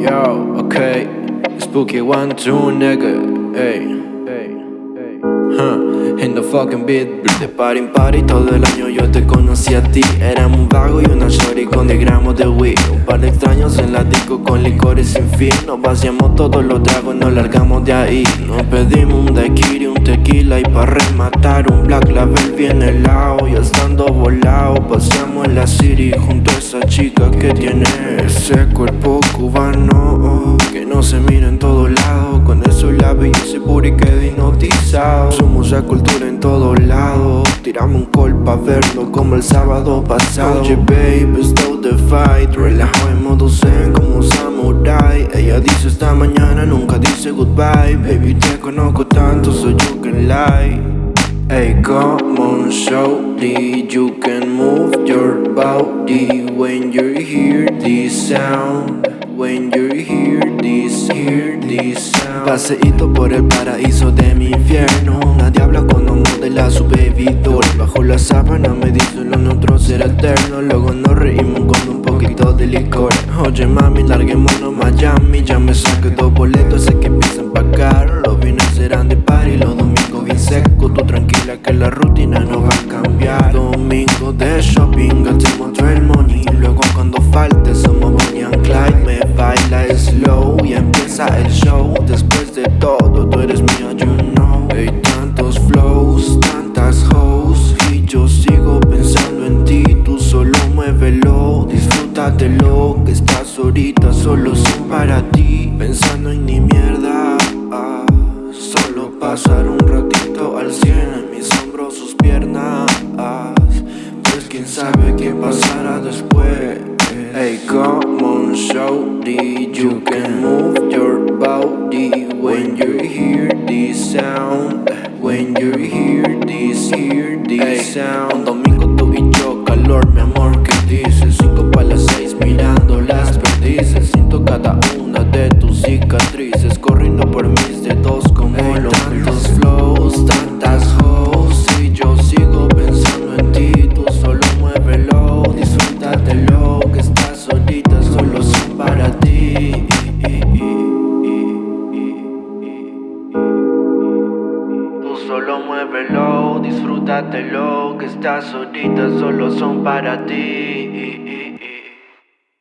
Yo, okay, spooky one, two, nigga, ey. Huh, In the fucking beat De par en party todo el año yo te conocí a ti. Era un vago y con 10 gramos de weed. Un par de extraños en la disco con licores sin fin. Nos vaciamos todos los tragos, nos largamos de ahí. Nos pedimos un daiquiri, un tequila y pa' rematar un black label bien helado. Y estando volado, paseamos en la city junto a esa chica que tiene ese cuerpo cubano que no se mira en todos lados. Cultura en todos lados. Tiramos un call pa' verlo como el sábado pasado. Oye, baby, stop the fight. Relajo en modo zen como samurai. Ella dice esta mañana, nunca dice goodbye. Baby, te conozco tanto, so you can lie. Hey, come on, shorty, you can move your body when you hear this sound. When you hear this, hear this sound. Paseíto por el paraíso de mi infierno. Bajo la sábana me lo nuestro será eterno. Luego nos reímos con un poquito de licor. Oye, mami, larguémonos Miami. Ya me saqué dos boletos, sé que empiezan a pagar. Los viernes serán de party, los domingos bien secos. Tú tranquila que la rutina no va a cambiar. Domingo de shopping, gastemos todo el money. Disfrútatelo. Que estas horitas solo son para ti. Pensando en ni mierda. Solo pasar un ratito al cien en mis hombros, sus piernas. Pues quién sabe qué pasará después. Hey, come on, shorty, you cicatrices corriendo por mis dedos como los tantos flows, tantas hoes. Y yo sigo pensando en ti, tú solo muévelo, disfrútatelo. Que estas horitas solo son para ti. Tú solo muévelo, disfrútatelo, que estas horitas solo son para ti.